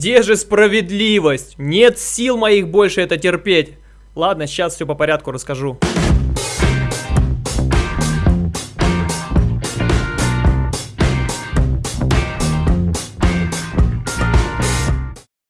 Где же справедливость? Нет сил моих больше это терпеть. Ладно, сейчас все по порядку расскажу.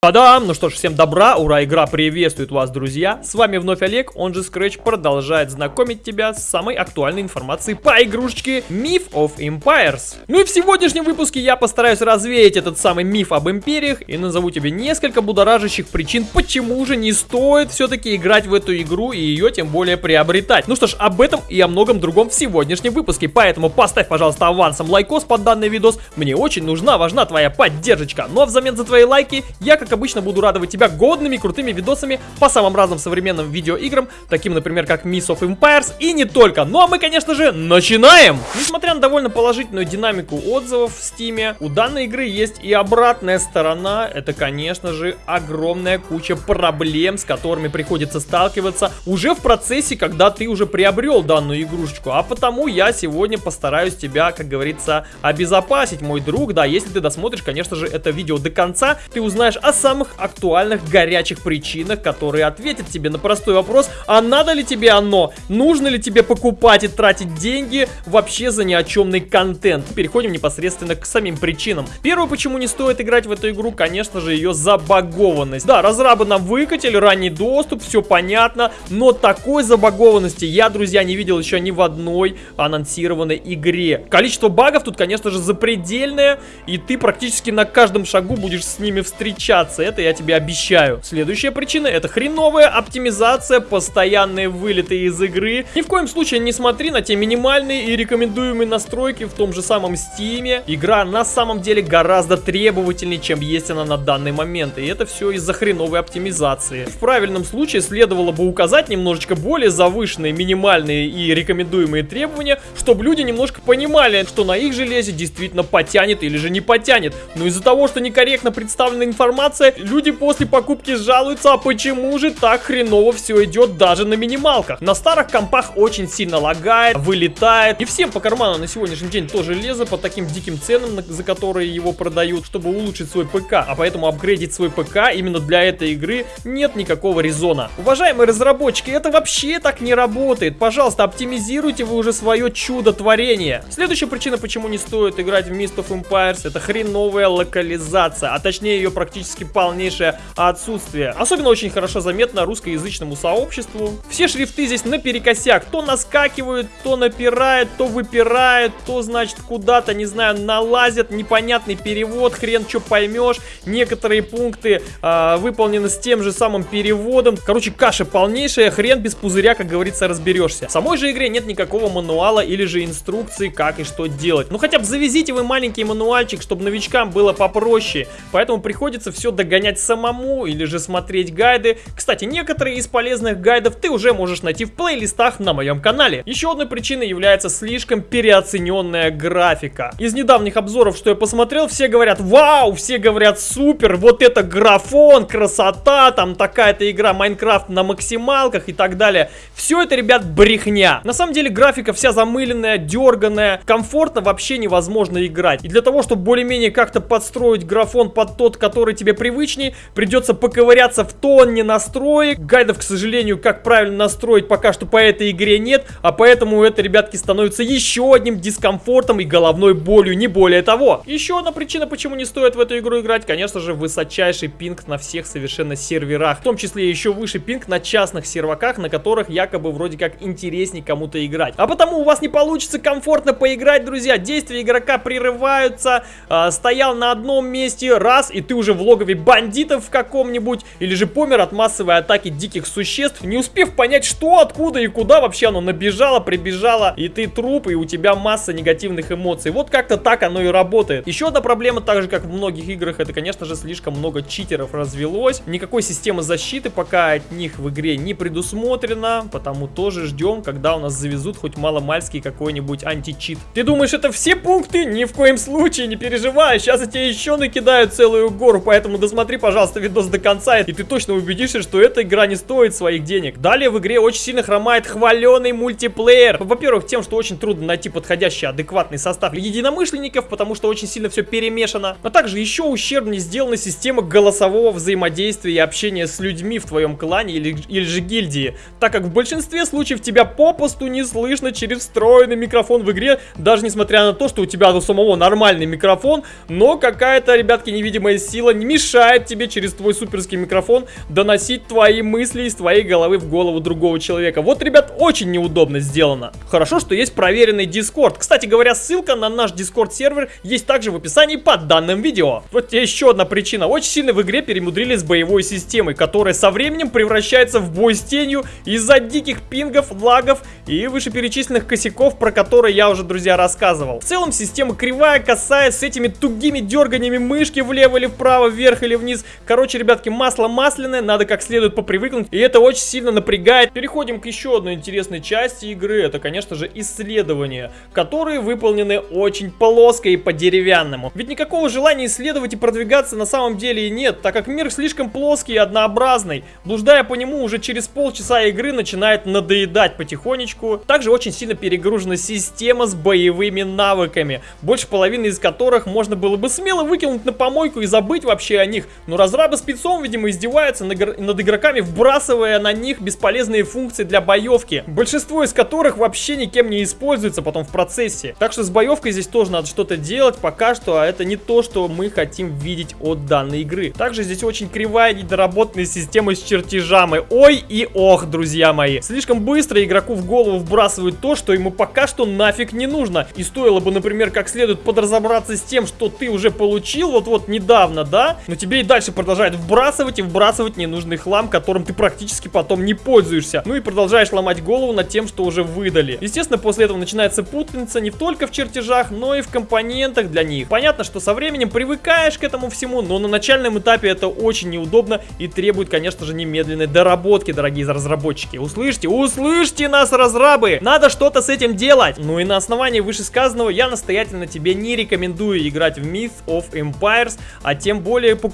Та-дам! Ну что ж, всем добра, ура, игра приветствует вас, друзья! С вами вновь Олег, он же Scratch, продолжает знакомить тебя с самой актуальной информацией по игрушечке Myth of Empires. Ну и в сегодняшнем выпуске я постараюсь развеять этот самый миф об империях и назову тебе несколько будоражащих причин, почему же не стоит все-таки играть в эту игру и ее тем более приобретать. Ну что ж, об этом и о многом другом в сегодняшнем выпуске, поэтому поставь, пожалуйста, авансом лайкос под данный видос, мне очень нужна, важна твоя поддержка. Ну а взамен за твои лайки я, как как обычно, буду радовать тебя годными, крутыми видосами по самым разным современным видеоиграм, таким, например, как Miss of Empires и не только. Ну а мы, конечно же, начинаем! Несмотря на довольно положительную динамику отзывов в Steam, у данной игры есть и обратная сторона. Это, конечно же, огромная куча проблем, с которыми приходится сталкиваться уже в процессе, когда ты уже приобрел данную игрушечку. А потому я сегодня постараюсь тебя, как говорится, обезопасить, мой друг. Да, если ты досмотришь, конечно же, это видео до конца, ты узнаешь о самых актуальных горячих причинах, которые ответят тебе на простой вопрос, а надо ли тебе оно? Нужно ли тебе покупать и тратить деньги вообще за ни о чемный контент? Переходим непосредственно к самим причинам. Первое, почему не стоит играть в эту игру, конечно же, ее забагованность. Да, разрабы нам выкатили ранний доступ, все понятно, но такой забагованности я, друзья, не видел еще ни в одной анонсированной игре. Количество багов тут, конечно же, запредельное, и ты практически на каждом шагу будешь с ними встречаться оптимизация, это я тебе обещаю. Следующая причина это хреновая оптимизация, постоянные вылеты из игры. Ни в коем случае не смотри на те минимальные и рекомендуемые настройки в том же самом стиме. Игра на самом деле гораздо требовательнее, чем есть она на данный момент. И это все из-за хреновой оптимизации. В правильном случае следовало бы указать немножечко более завышенные минимальные и рекомендуемые требования, чтобы люди немножко понимали, что на их железе действительно потянет или же не потянет. Но из-за того, что некорректно представлена информация, информация, люди после покупки жалуются, а почему же так хреново все идет даже на минималках. На старых компах очень сильно лагает, вылетает. И всем по карману на сегодняшний день тоже железо по таким диким ценам, за которые его продают, чтобы улучшить свой ПК. А поэтому апгрейдить свой ПК именно для этой игры нет никакого резона. Уважаемые разработчики, это вообще так не работает. Пожалуйста, оптимизируйте вы уже свое чудо-творение. Следующая причина, почему не стоит играть в Mist of Empires, это хреновая локализация, а точнее ее практически полнейшее отсутствие. Особенно очень хорошо заметно русскоязычному сообществу. Все шрифты здесь наперекосяк. То наскакивают, то напирают, то выпирают, то, значит, куда-то, не знаю, налазят. Непонятный перевод, хрен что поймешь. Некоторые пункты э, выполнены с тем же самым переводом. Короче, каша полнейшая, хрен без пузыря, как говорится, разберешься. В самой же игре нет никакого мануала или же инструкции, как и что делать. Ну хотя бы завезите вы маленький мануальчик, чтобы новичкам было попроще. Поэтому приходится все догонять самому или же смотреть гайды. Кстати, некоторые из полезных гайдов ты уже можешь найти в плейлистах на моем канале. Еще одной причиной является слишком переоцененная графика. Из недавних обзоров, что я посмотрел, все говорят, вау, все говорят, супер, вот это графон, красота, там такая-то игра Майнкрафт на максималках и так далее. Все это, ребят, брехня. На самом деле графика вся замыленная, дерганая, комфортно вообще невозможно играть. И для того, чтобы более-менее как-то подстроить графон под тот, который тебе при привычней. Придется поковыряться в тонне настроек. Гайдов, к сожалению, как правильно настроить пока что по этой игре нет. А поэтому это, ребятки, становится еще одним дискомфортом и головной болью, не более того. Еще одна причина, почему не стоит в эту игру играть, конечно же, высочайший пинг на всех совершенно серверах. В том числе еще выше пинг на частных серваках, на которых якобы вроде как интереснее кому-то играть. А потому у вас не получится комфортно поиграть, друзья. Действия игрока прерываются. Э, стоял на одном месте, раз, и ты уже в логове бандитов в каком-нибудь, или же помер от массовой атаки диких существ, не успев понять, что, откуда и куда вообще оно набежало, прибежало, и ты труп, и у тебя масса негативных эмоций. Вот как-то так оно и работает. Еще одна проблема, так же как в многих играх, это, конечно же, слишком много читеров развелось. Никакой системы защиты пока от них в игре не предусмотрено, потому тоже ждем, когда у нас завезут хоть маломальский какой-нибудь античит. Ты думаешь, это все пункты? Ни в коем случае, не переживай, сейчас я тебе еще накидаю целую гору, поэтому досмотри, пожалуйста, видос до конца, и ты точно убедишься, что эта игра не стоит своих денег. Далее в игре очень сильно хромает хваленый мультиплеер. Во-первых, тем, что очень трудно найти подходящий адекватный состав единомышленников, потому что очень сильно все перемешано. А также еще ущербнее сделана система голосового взаимодействия и общения с людьми в твоем клане или, или же гильдии, так как в большинстве случаев тебя попусту не слышно через встроенный микрофон в игре, даже несмотря на то, что у тебя у самого нормальный микрофон, но какая-то, ребятки, невидимая сила не мешает тебе через твой суперский микрофон доносить твои мысли из твоей головы в голову другого человека. Вот, ребят, очень неудобно сделано. Хорошо, что есть проверенный Discord. Кстати говоря, ссылка на наш Discord сервер есть также в описании под данным видео. Вот еще одна причина. Очень сильно в игре перемудрили с боевой системой, которая со временем превращается в бой с тенью из-за диких пингов, лагов и вышеперечисленных косяков, про которые я уже, друзья, рассказывал. В целом система кривая, косая, с этими тугими дерганиями мышки влево или вправо, вверх или вниз. Короче, ребятки, масло масляное, надо как следует попривыкнуть, и это очень сильно напрягает. Переходим к еще одной интересной части игры, это, конечно же, исследования, которые выполнены очень плоско и по-деревянному. Ведь никакого желания исследовать и продвигаться на самом деле и нет, так как мир слишком плоский и однообразный. Блуждая по нему уже через полчаса игры начинает надоедать потихонечку. Также очень сильно перегружена система с боевыми навыками, больше половины из которых можно было бы смело выкинуть на помойку и забыть вообще о них. Но разрабы спецом, видимо, издеваются над игроками, вбрасывая на них бесполезные функции для боевки, большинство из которых вообще никем не используется потом в процессе. Так что с боевкой здесь тоже надо что-то делать пока что, а это не то, что мы хотим видеть от данной игры. Также здесь очень кривая, недоработанная система с чертежами. Ой и ох, друзья мои. Слишком быстро игроку в голову вбрасывают то, что ему пока что нафиг не нужно. И стоило бы, например, как следует подразобраться с тем, что ты уже получил вот-вот недавно, да? Но тебе и дальше продолжают вбрасывать и вбрасывать ненужный хлам, которым ты практически потом не пользуешься. Ну и продолжаешь ломать голову над тем, что уже выдали. Естественно, после этого начинается путаница не только в чертежах, но и в компонентах для них. Понятно, что со временем привыкаешь к этому всему, но на начальном этапе это очень неудобно и требует, конечно же, немедленной доработки, дорогие разработчики. Услышьте, услышьте нас, разрабы! Надо что-то с этим делать! Ну и на основании вышесказанного я настоятельно тебе не рекомендую играть в Myth of Empires, а тем более покупать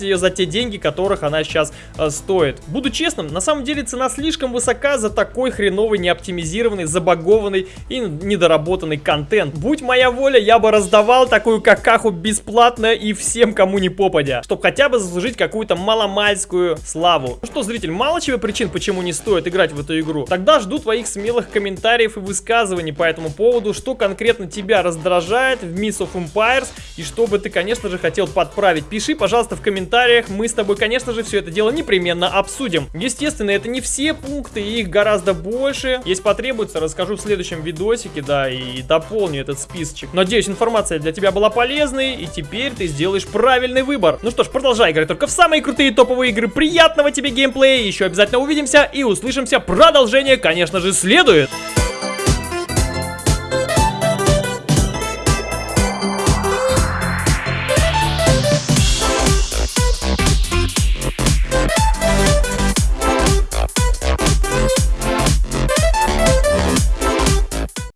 ее за те деньги, которых она сейчас э, стоит. Буду честным, на самом деле цена слишком высока за такой хреновый, неоптимизированный, забагованный и недоработанный контент. Будь моя воля, я бы раздавал такую какаху бесплатно и всем, кому не попадя, чтобы хотя бы заслужить какую-то маломальскую славу. Ну что, зритель, мало чего причин, почему не стоит играть в эту игру? Тогда жду твоих смелых комментариев и высказываний по этому поводу, что конкретно тебя раздражает в Myth of Empires и что бы ты, конечно же, хотел подправить. Пиши, пожалуйста, в комментариях, мы с тобой, конечно же, все это дело непременно обсудим. Естественно, это не все пункты, их гораздо больше. Если потребуется, расскажу в следующем видосике, да, и дополню этот списочек. Надеюсь, информация для тебя была полезной, и теперь ты сделаешь правильный выбор. Ну что ж, продолжай играть только в самые крутые топовые игры. Приятного тебе геймплея, еще обязательно увидимся и услышимся. Продолжение, конечно же, следует.